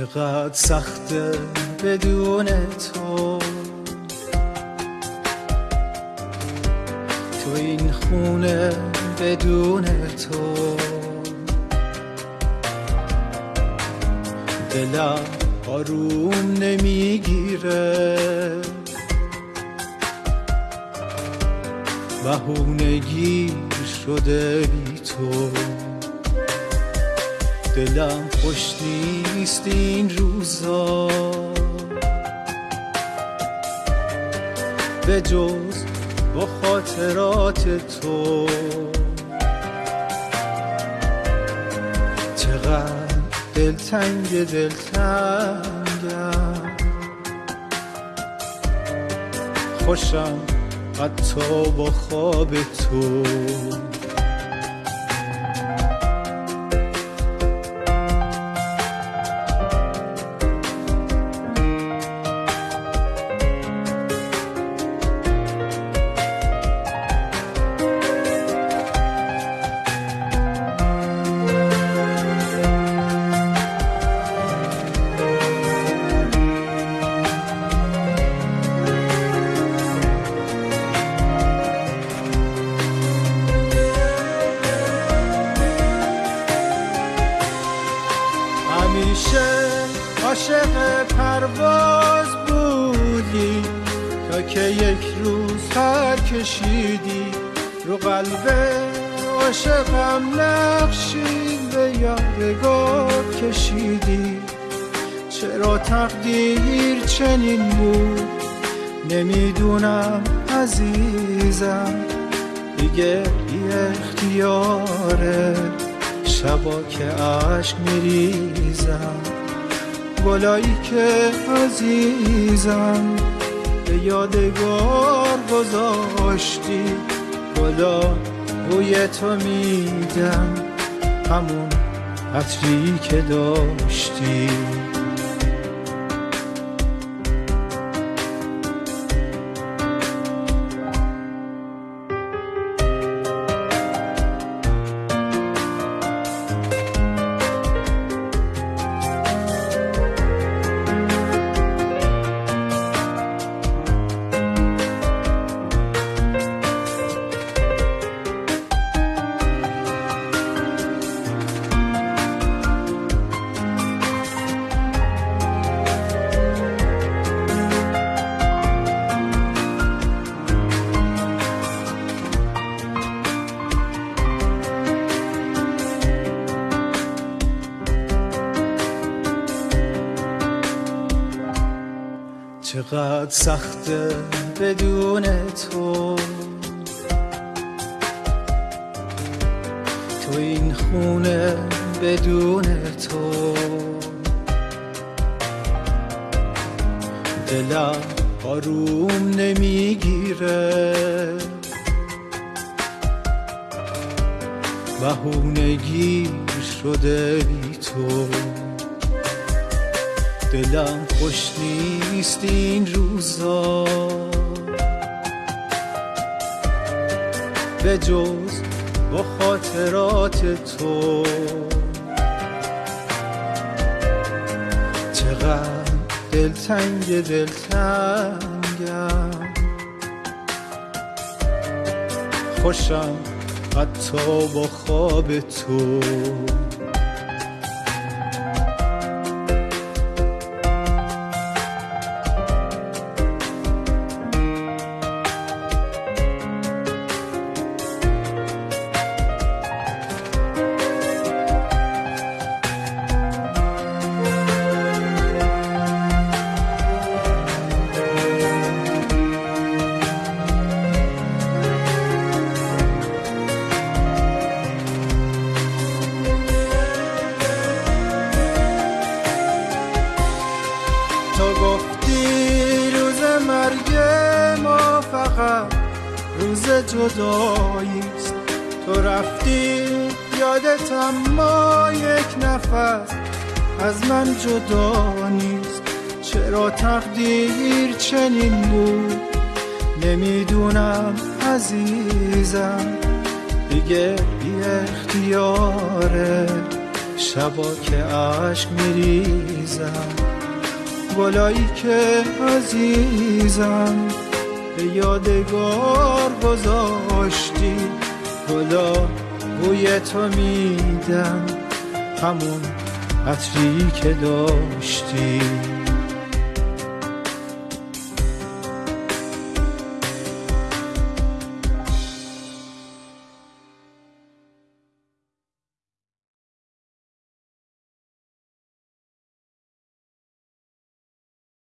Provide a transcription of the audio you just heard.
چقدر سخته بدون تو. تو این خونه بدون تو. دلم آروم نمی‌گیره. بهونگی شده بی تو. دلم خوش نیست این روزا. به جز با خاطرات تو. چقدر دلتنگ دلتنگم. خوشم حتی با خواب تو. همیشه عاشق پرواز بودی تا که یک روز پر کشیدی. رو قلب عاشقم نقشی به یادگار کشیدی. چرا تقدیر چنین بود؟ نمی‌دونم عزیزم دیگه بی اختیاره. شبا که عشق میریزم گلایی که عزیزم به یادگار گذاشتی گلا بوی تو میدم همون عطری که داشتی. چقدر سخته بدون تو. تو این خونه بدون تو. دلم آروم نمی‌گیره. بهونگی شده بی تو. دلم خوش نیست این روزا. به جز با خاطرات تو. چقدر دلتنگ دلتنگم. خوشم حتی با خواب تو. جداییست. تو رفتی یادتم ما یک نفس از من جدا نیست. چرا تقدیر چنین بود؟ نمی‌دونم عزیزم. دیگه بی اختیاره شبا که عشق میریزم. گلایی که عزیزم. به یادگار گذاشتی. گلا بوی تو میدم. همون عطری که داشتی.